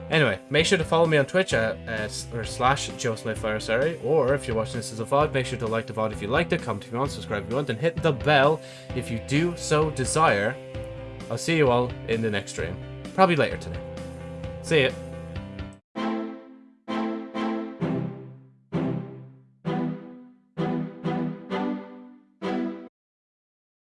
Anyway, make sure to follow me on Twitch at uh, or slash JoeSmithFireSari, or if you're watching this as a VOD, make sure to like the VOD if you liked it, comment if you want, subscribe if you want, and hit the bell if you do so desire. I'll see you all in the next stream. Probably later today. See ya.